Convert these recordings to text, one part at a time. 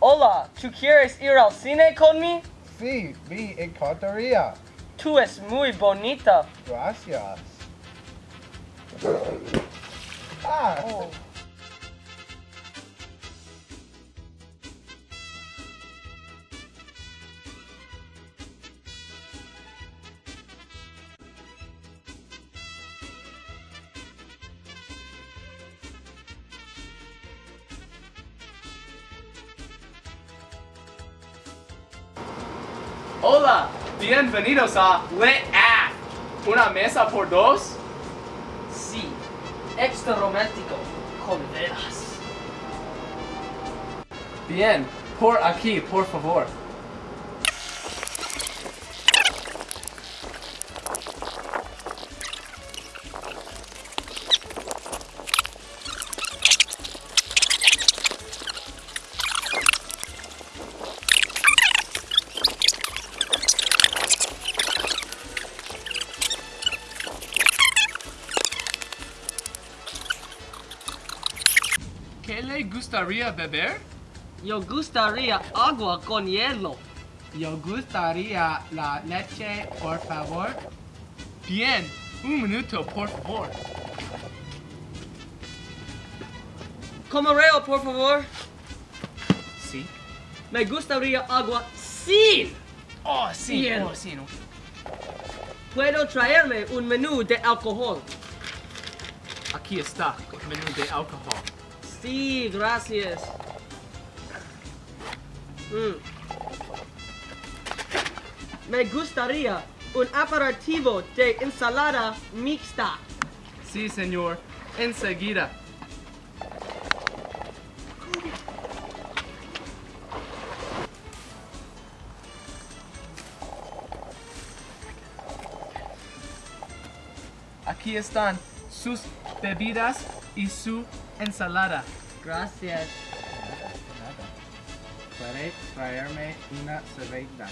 Hola, ¿tú quieres ir al cine conmigo? Sí, me encantaría. Tú es muy bonita. Gracias. Ah, Oh. Hola, bienvenidos a Le A. Una mesa por dos. Sí, extra romántico, con velas. Bien, por aquí, por favor. ¿Qué le gustaría beber? Yo gustaría agua con hielo. Yo gustaría la leche, por favor. Bien, un minuto, por favor. Camarero, por favor. Sí. Me gustaría agua sin. Oh, sí, Bien. oh, sí, no. Puedo traerme un menú de alcohol. Aquí está, el menú de alcohol. Sí, gracias. Mm. Me gustaría un aperitivo de ensalada mixta. Sí, señor. Enseguida. Aquí están sus bebidas y su ensalada. Gracias. ¿Puede traerme una cerveza?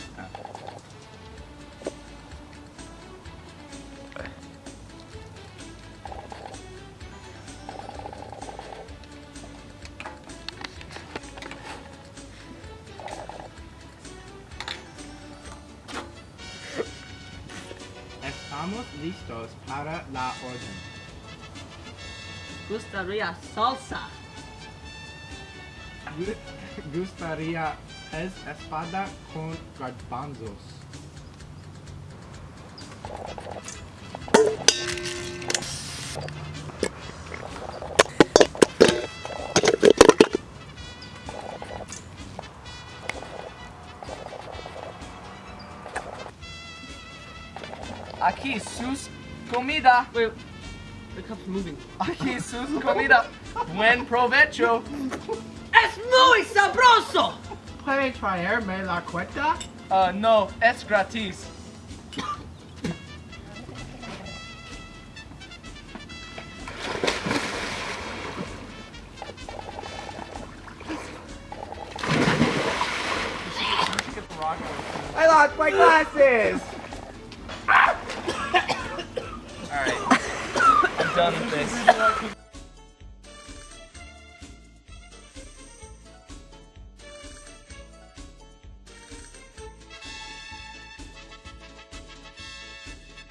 Estamos listos para la orden. Gustaría salsa. Gu- Gustaría es espada con garbanzos. Aquí sus comida. Wait, the cup's moving. Aquí sus comida. Buen provecho. ¡Es muy sabroso! ¿Puede traerme la cuenta? Uh, no, es gratis. I lost my glasses. Done this.